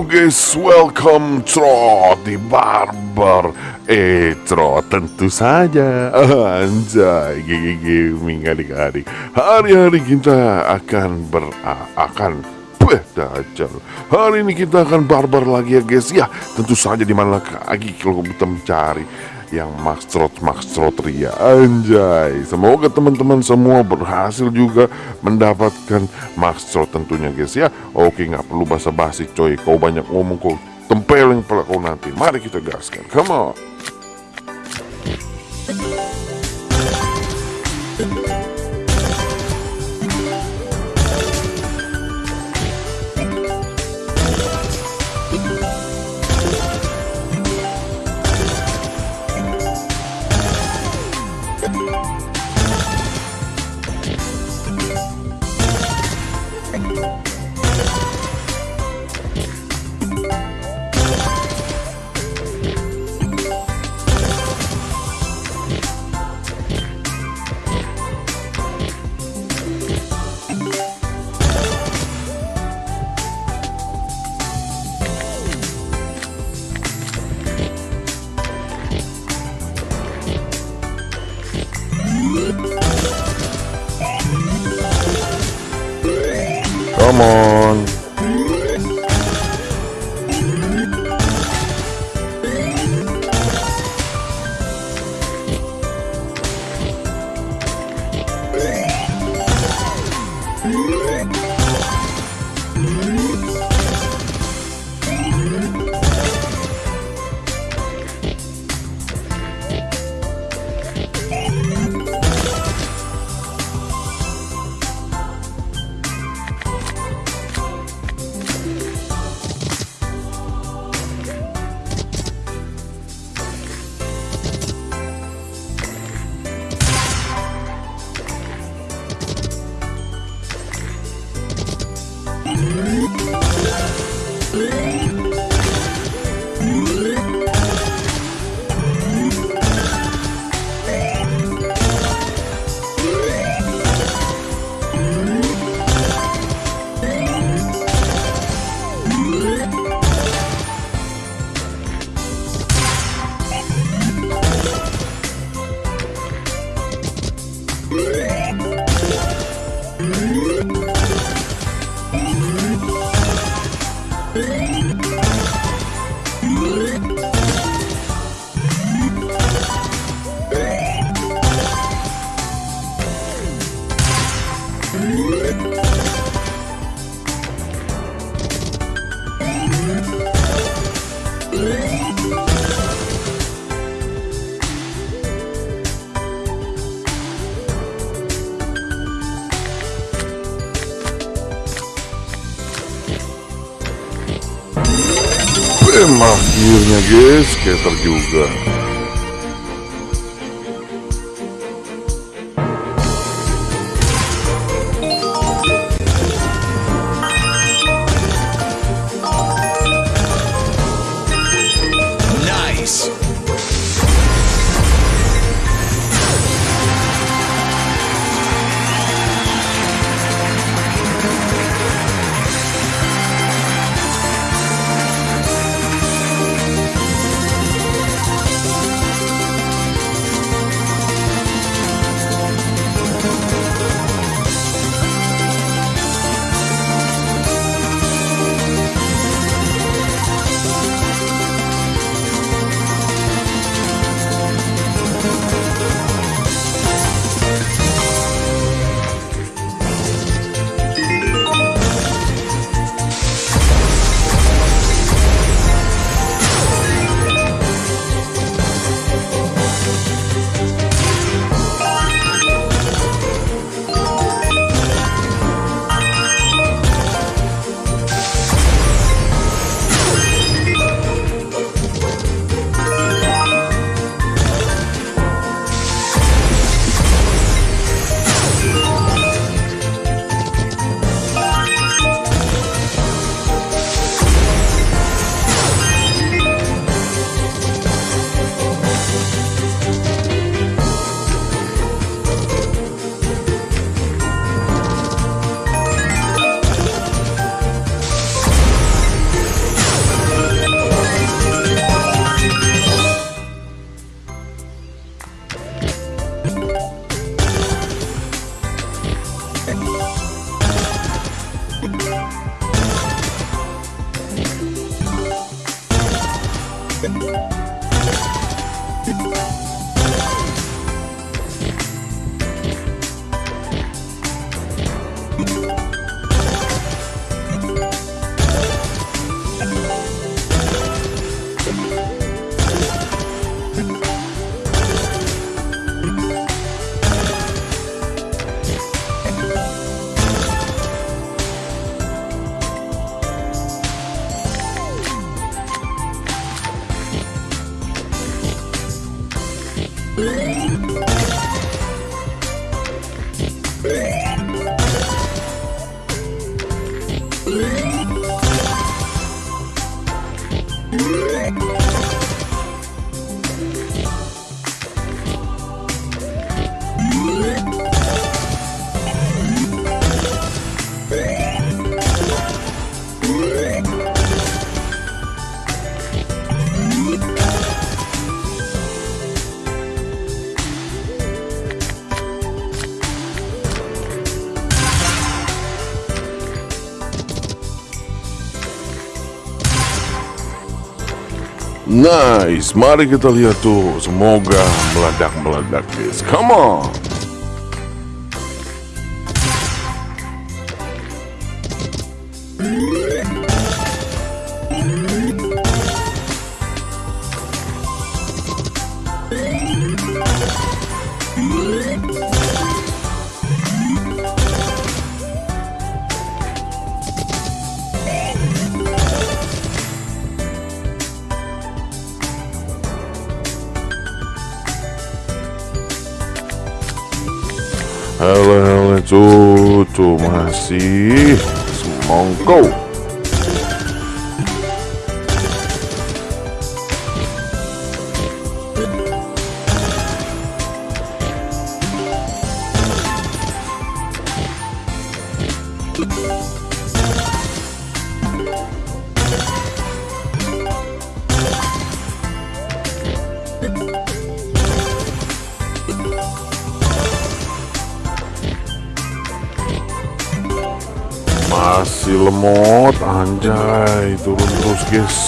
Guys, welcome Trot di Barber Eh Trot tentu saja. Anjay, gigi gaming adik-adik. Hari-hari kita akan ber... akan dajal Hari ini kita akan barbar lagi ya guys. Ya, tentu saja di mana lagi kalau kita mencari yang Trot Ria. Anjay. Semoga teman-teman semua berhasil juga mendapatkan Max Trot tentunya guys ya. Oke nggak perlu basa-basi coy. Kau banyak ngomong kau tempelin pula kau nanti. Mari kita gaskan. Come on We'll be right back. Эм, Авдивня, гейская торгилга. Ooh. Nice, mari kita lihat tuh. Semoga meledak-meledak, guys. Come on. Halo, cucu masih semongko. Masih lemot, anjay, turun terus guys.